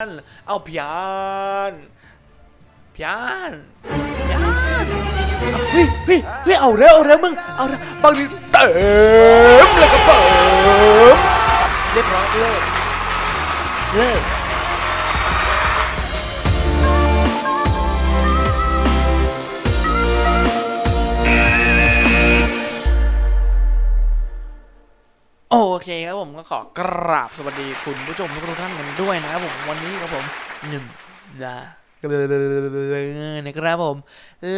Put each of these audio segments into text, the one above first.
านเอาพยานพยานพยานเฮ้ยเฮ้ยเฮ้ยเอาแล้วเอาแล้วมึงเอาแล้วบางทีเติมเลยก็เติมเรียบร้อยเลิกเลิก โอเคครับผมก็ขอกราบสวัสดีคุณผู้ชมทุกท่านกันด้วยนะครับผมวันนี้ครับผมหนึ่งดานะครับผม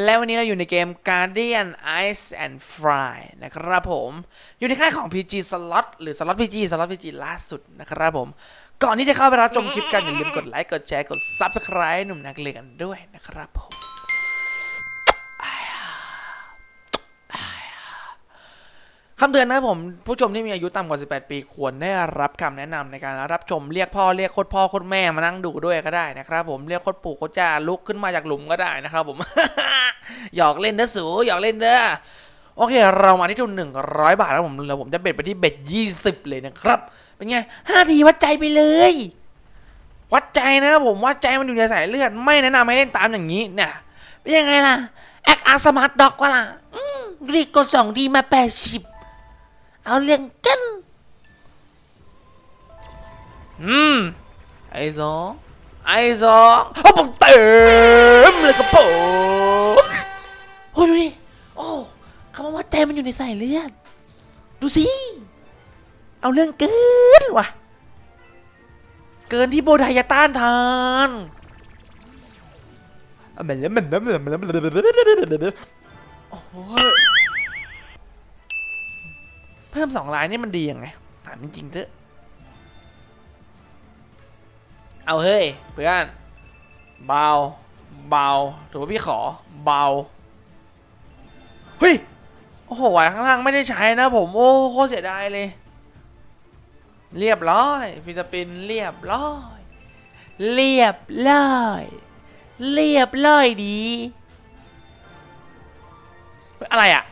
และวันนี้เราอยู่ในเกม Guardian Ice and Fry นะครับผม อยู่ในค่ายของ PG Slot หรือ Slot PG Slot PG ล่าสุดนะครับผม ก่อนที่จะเข้าไปรับชมคลิปกันอย่าลืมกดไลค์กดแชร์กด Subscribe หนุ่มนักเลงกันด้วยนะครับผม คำเตือนนะครับผมผู้ชมที่มีอายุต่ำกว่า 18 ปีควรได้รับคำแนะนำในการรับชมเรียกพ่อเรียกโคตรพ่อโคตรแม่มานั่งดูด้วยก็ได้นะครับผมเรียกโคตรปู่โคตรจ่าลุกขึ้นมาจากหลุมก็ได้นะครับผม หยอกเล่นเด้อสูหยอกเล่นเด้อโอเค เรามาที่ทุนหนึ่งร้อยบาทแล้วผมแล้วผมจะเบ็ดไปที่เบ็ดยี่สิบเลยนะครับ เป็นไงห้าทีวัดใจไปเลย วัดใจนะครับผมวัดใจมันอยู่ในสายเลือดไม่แนะนำให้เล่นตามอย่างนี้เนี่ยเป็นยังไงล่ะแอคอาร์สมาร์ทด็อกวะล่ะอืมรีกกดสองดีมาแปดสิบ เอาเรื่องกันอืมไอ้สองไอ้สองเอาผมเต็มเลยกระผมโอ้ดูดิโอ้คำว่าเต็มมันอยู่ในสายเลือดดูสิ เอาเรื่องเกินว่ะ เกินที่โบไดจะต้านทานอะมันแล้วมันแล้วมันแล้วมันแล้วมันแล้วโอ้ย เพิ่มสองลายนี่มันดียังไงถามจริงๆเถอะเอาเฮ้ยเพื่อนเบาเบาถือว่าพี่ขอเบาเฮ้ยโอ้โหไหวข้างล่างไม่ได้ใช้นะผมโอ้โคตรเสียดายเลย เรียบร้อยฟิสปินเรียบร้อย เรียบร้อยเรียบร้อยดี อะไรอะ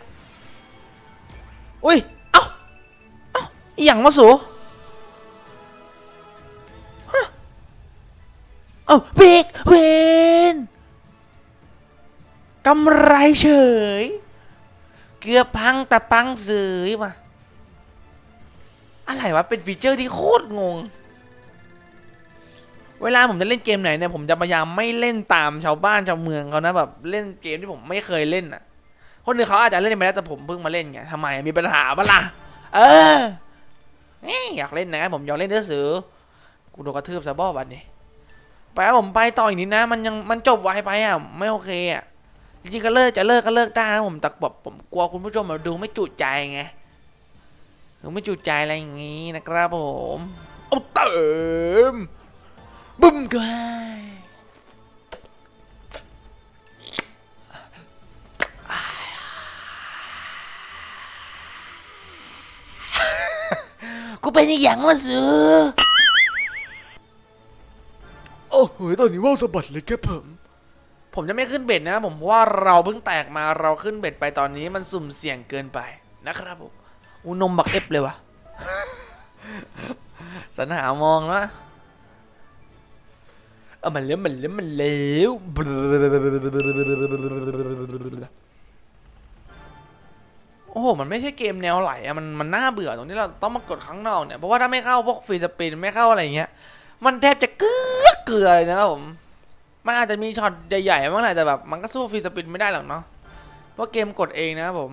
อุ้ยเอ้าเอ้าอหย่างมาสูฮะเอ้าเบกเวนกำไรเฉย เกือบพังแต่ปังเสยว่ะอะไรวะ เป็นฟีเจอร์ที่โคตรงง เวลาผมจะเล่นเกมไหนเนี่ย ผมจะพยายามไม่เล่นตามชาวบ้านชาวเมืองเขานะแบบเล่นเกมที่ผมไม่เคยเล่นอะ คนอื่นเขาอาจจะเล่นไปแล้วแต่ผมเพิ่งมาเล่นไงทำไมมีปัญหาบ้าล่ะ เออ อ้ยอยากเล่นนะผมอยากเล่นเนื้อสือกูโดนกระทืบซะบ้อบันนี้ไปผมไปต่ออีกนิดนะ มันยังมันจบไวไปอะไม่โอเคอะจริงๆก็เลิกจะเลิกก็เลิกได้นะผมแต่แบบผมกลัวคุณผู้ชมมาดูไม่จุใจไงดูไม่จุใจอะไรอย่างงี้นะครับผม เอาเติมบึ้มกัน กูเป็นอีหยังมาซื้อโอ้โหตอนนี้ว่าวสะบัดเลยครับผม ผมจะไม่ขึ้นเบ็ดนะผมเพราะว่าเราเพิ่งแตกมาเราขึ้นเบ็ดไปตอนนี้มันสุ่มเสี่ยงเกินไปนะครับผมอูนมบักเอฟเลยวะสันหามองนะเอามันเลี้ยวมันเลี้ยวมันเลี้ยว ไม่ใช่เกมแนวไหลอะมันมันน่าเบื่อตรงที่เราต้องมากดข้างนอกเนี่ยเพราะว่าถ้าไม่เข้าพวกฟรีสปินไม่เข้าอะไรเงี้ยมันแทบจะเกลือเกลือเลยนะครับผมมันอาจจะมีช็อตใหญ่ๆบ้างแหละแต่แบบมันก็สู้ฟรีสปินไม่ได้หรอกเนาะเพราะเกมกดเองนะครับผม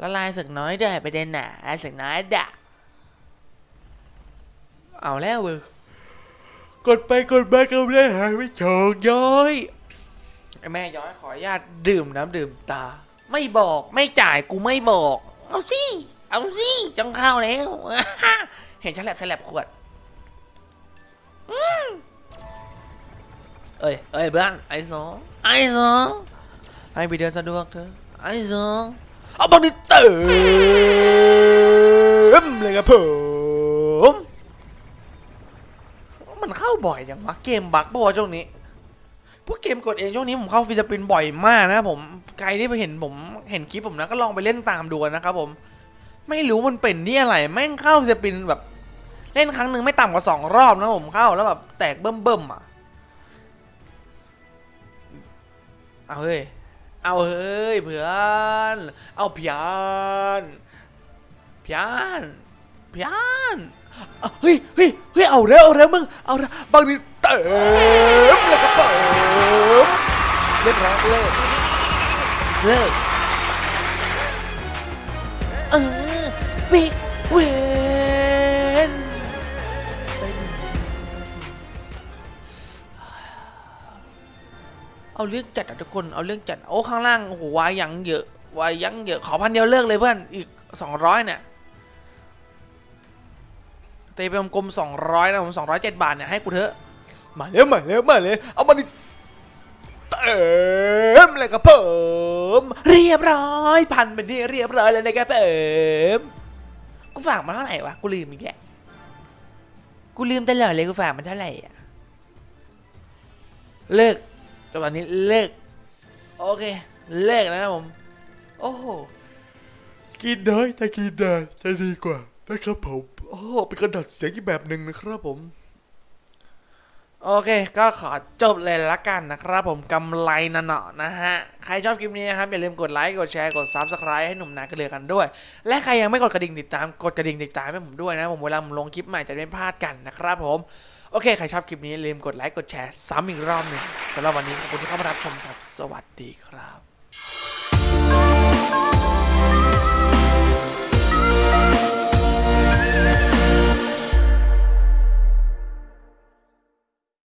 ละลายสึกน้อยได้ไปเด่นหนาสึกน้อยด่ะเอาแล้วเว้ยกดไปกดมาก็ไม่ได้หายไม่โชคย้อยไอแม่ย้อยขออนุญาตดื่มน้ำดื่มตา ไม่บอกไม่จ่ายกูไม่บอก เอาสิเอาสิจังเข้าแล้ว เห็นฉลับฉลับขวดอืมเอ้ยเอ้ยเพื่อนไอ้สองไอ้สองให้ไปเดินสะดวกเถอะไอ้สองเอาบังดิเติมเลยครับผมมันเข้าบ่อยอย่างวะเกมบักบ่ช่วงนี้ พวกเกมกดเองช่วงนี้ผมเข้าฟิลิปปินส์บ่อยมากนะผมใครที่ไปเห็นผมเห็นคลิปผมนะก็ลองไปเล่นตามดูนะครับผมไม่รู้มันเป็นที่อะไรแม่งเข้าฟิลิปปินส์แบบ เล่นครั้งหนึ่งไม่ต่ำกว่าสองรอบนะผมเข้าแล้วแบบแตกเบิ่มเบิ่มๆอะเอาเฮ้ยเอาเฮ้ยเพื่อนเอาเพียนเพียนเพียนเฮ้ยเฮ้ยเฮ้ยเอาเร็วเอาเร็วมึงเอาเร็วบางทีเติมแล้วก็เติมเรียบร้อยเลิกเลิกเออบิ๊กเวนเอาเรื่องจัดอะทุกคนเอาเรื่องจัดโอ้ข้างล่างโอ้โหวายยังเยอะวายยังเยอะขอพันเดียวเลิกเลยเพื่อนอีกสองร้อยเนี่ยเตะไปกลมสองร้อยนะผมสองร้อยเจ็ดบาทเนี่ยให้กูเถอะมาเร็วมาเร็วมาเร็วเอามาดิ เติมเลยครับเพิ่มเรียบร้อยพันเป็นที่เรียบร้อยแล้วนะครับเอิมกูฝากมาเท่าไหร่วะกูลืมอีกแกกูลืมตลอดเลยกูฝากมันเท่าไหร่อะเลิกจังหวะนี้เลิกโอเคเลิกนะครับผม โอ้โหกินได้แต่กินได้จะดีกว่านะครับผมโอ้เป็นกระดาษเสียงอีกแบบหนึ่งนะครับผม โอเค ก็ขอจบเลยละกันนะครับผมกำไรนะเนาะนะฮะ ใครชอบคลิปนี้นะครับ อย่าลืมกดไลค์ กดแชร์ กด Subscribe ให้หนุ่มนากันเลยกันด้วย และใครยังไม่กดกระดิ่งติดตาม กดกระดิ่งติดตามให้ผมด้วยนะ ผมเวลาผมลงคลิปใหม่จะไม่พลาดกันนะครับผม โอเค ใครชอบคลิปนี้อย่าลืมกดไลค์ กดแชร์ซ้ำอีกรอบหนึ่งสำหรับวันนี้ขอบคุณที่เข้ามารับชมครับ สวัสดีครับ